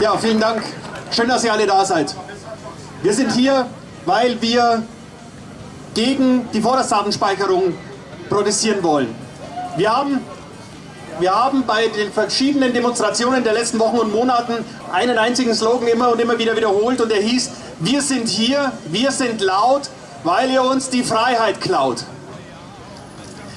Ja, vielen Dank. Schön, dass ihr alle da seid. Wir sind hier, weil wir gegen die Vorratsdatenspeicherung protestieren wollen. Wir haben, wir haben bei den verschiedenen Demonstrationen der letzten Wochen und Monaten einen einzigen Slogan immer und immer wieder wiederholt und der hieß, wir sind hier, wir sind laut, weil ihr uns die Freiheit klaut.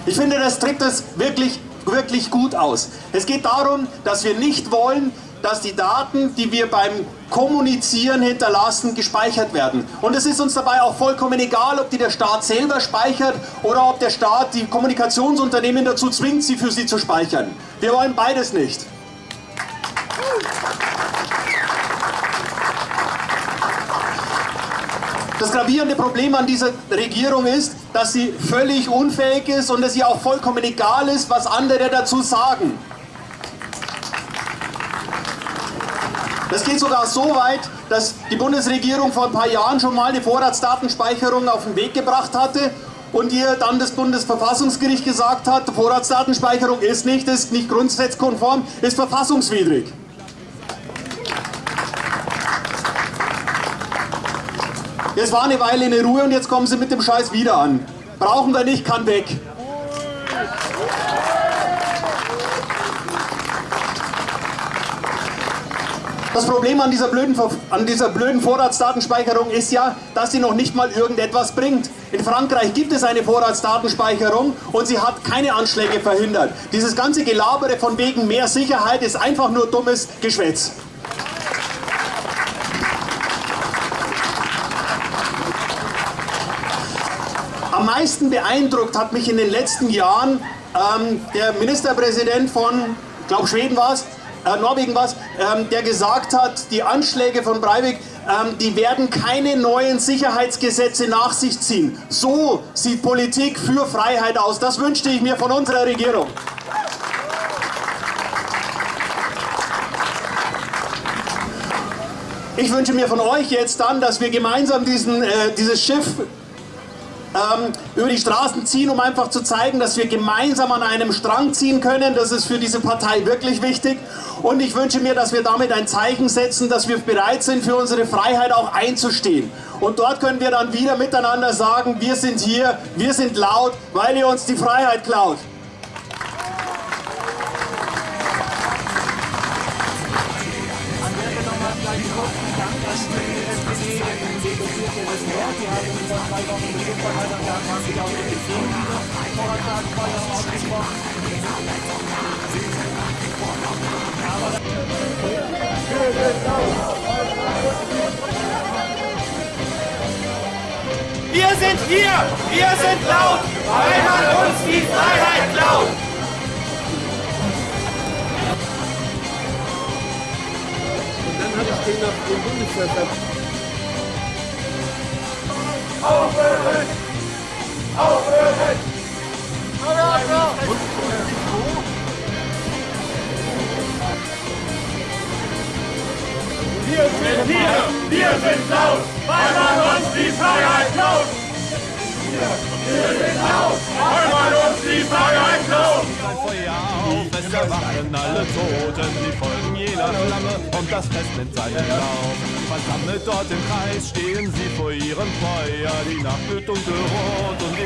Ich finde, das drückt das wirklich, wirklich gut aus. Es geht darum, dass wir nicht wollen, dass die Daten, die wir beim Kommunizieren hinterlassen, gespeichert werden. Und es ist uns dabei auch vollkommen egal, ob die der Staat selber speichert oder ob der Staat die Kommunikationsunternehmen dazu zwingt, sie für sie zu speichern. Wir wollen beides nicht. Das gravierende Problem an dieser Regierung ist, dass sie völlig unfähig ist und es ihr auch vollkommen egal ist, was andere dazu sagen. Das geht sogar so weit, dass die Bundesregierung vor ein paar Jahren schon mal eine Vorratsdatenspeicherung auf den Weg gebracht hatte und ihr dann das Bundesverfassungsgericht gesagt hat, Vorratsdatenspeicherung ist nicht, ist nicht grundsatzkonform, ist verfassungswidrig. Jetzt war eine Weile in Ruhe und jetzt kommen sie mit dem Scheiß wieder an. Brauchen wir nicht, kann weg. Das Problem an dieser, blöden, an dieser blöden Vorratsdatenspeicherung ist ja, dass sie noch nicht mal irgendetwas bringt. In Frankreich gibt es eine Vorratsdatenspeicherung und sie hat keine Anschläge verhindert. Dieses ganze Gelabere von wegen mehr Sicherheit ist einfach nur dummes Geschwätz. Am meisten beeindruckt hat mich in den letzten Jahren ähm, der Ministerpräsident von, ich glaube Schweden war es, äh, Norwegen was, ähm, der gesagt hat, die Anschläge von Breivik, ähm, die werden keine neuen Sicherheitsgesetze nach sich ziehen. So sieht Politik für Freiheit aus. Das wünschte ich mir von unserer Regierung. Ich wünsche mir von euch jetzt dann, dass wir gemeinsam diesen, äh, dieses Schiff ähm, über die Straßen ziehen, um einfach zu zeigen, dass wir gemeinsam an einem Strang ziehen können. Das ist für diese Partei wirklich wichtig. Und ich wünsche mir, dass wir damit ein Zeichen setzen, dass wir bereit sind, für unsere Freiheit auch einzustehen. Und dort können wir dann wieder miteinander sagen, wir sind hier, wir sind laut, weil ihr uns die Freiheit klaut. Wir sind hier, wir sind laut, weil man uns die Freiheit klaut. Und dann habe ich den auf den Bundeswehr Wir sind hier, wir sind laut, weil man uns die Freiheit klaut. Wir sind laut, weil man uns die Freiheit klaut. Ein Feuer auf, es erwachen alle Toten, die folgen jener Flamme und das Fest nimmt seinen Lauf. Versammelt dort im Kreis stehen sie vor ihrem Feuer, die Nacht wird dunkelrot und